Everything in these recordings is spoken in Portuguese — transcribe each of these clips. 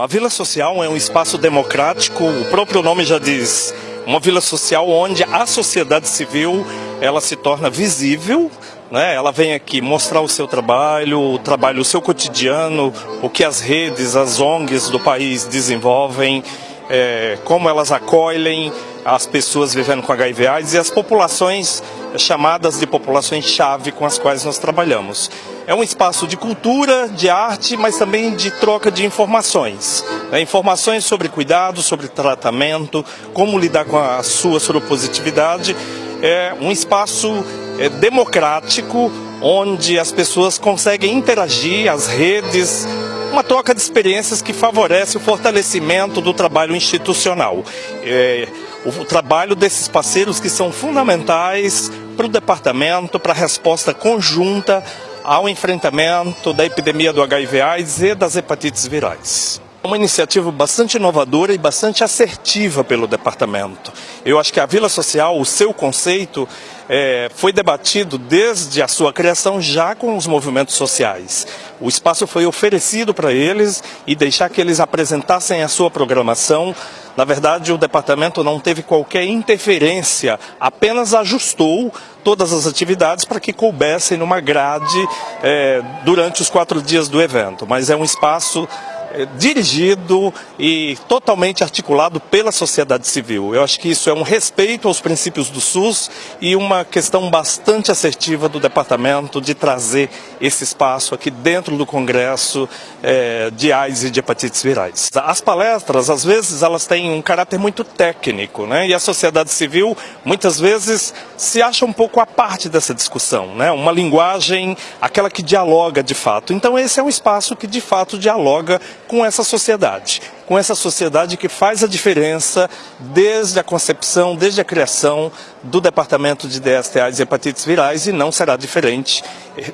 A Vila Social é um espaço democrático, o próprio nome já diz, uma vila social onde a sociedade civil ela se torna visível, né? ela vem aqui mostrar o seu trabalho, o trabalho, o seu cotidiano, o que as redes, as ONGs do país desenvolvem, é, como elas acolhem as pessoas vivendo com HIV AIDS e as populações chamadas de populações-chave com as quais nós trabalhamos. É um espaço de cultura, de arte, mas também de troca de informações. Né? Informações sobre cuidado, sobre tratamento, como lidar com a sua soropositividade. É um espaço é, democrático, onde as pessoas conseguem interagir, as redes, uma troca de experiências que favorece o fortalecimento do trabalho institucional. É, o trabalho desses parceiros que são fundamentais para o departamento, para a resposta conjunta ao enfrentamento da epidemia do HIV/AIDS e das hepatites virais. Uma iniciativa bastante inovadora e bastante assertiva pelo departamento. Eu acho que a Vila Social, o seu conceito, é, foi debatido desde a sua criação já com os movimentos sociais. O espaço foi oferecido para eles e deixar que eles apresentassem a sua programação. Na verdade, o departamento não teve qualquer interferência, apenas ajustou todas as atividades para que coubessem numa grade é, durante os quatro dias do evento. Mas é um espaço é, dirigido e totalmente articulado pela sociedade civil. Eu acho que isso é um respeito aos princípios do SUS e uma questão bastante assertiva do departamento de trazer esse espaço aqui dentro do Congresso é, de AIDS e de hepatites virais. As palestras, às vezes, elas têm um caráter muito técnico, né? E a sociedade civil, muitas vezes, se acha um pouco à parte dessa discussão, né? Uma linguagem, aquela que dialoga de fato. Então, esse é um espaço que, de fato, dialoga com essa sociedade, com essa sociedade que faz a diferença desde a concepção, desde a criação do Departamento de DSTAs e Hepatites Virais e não será diferente.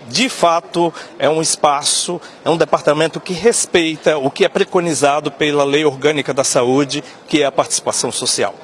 De fato, é um espaço, é um departamento que respeita o que é preconizado pela Lei Orgânica da Saúde, que é a participação social.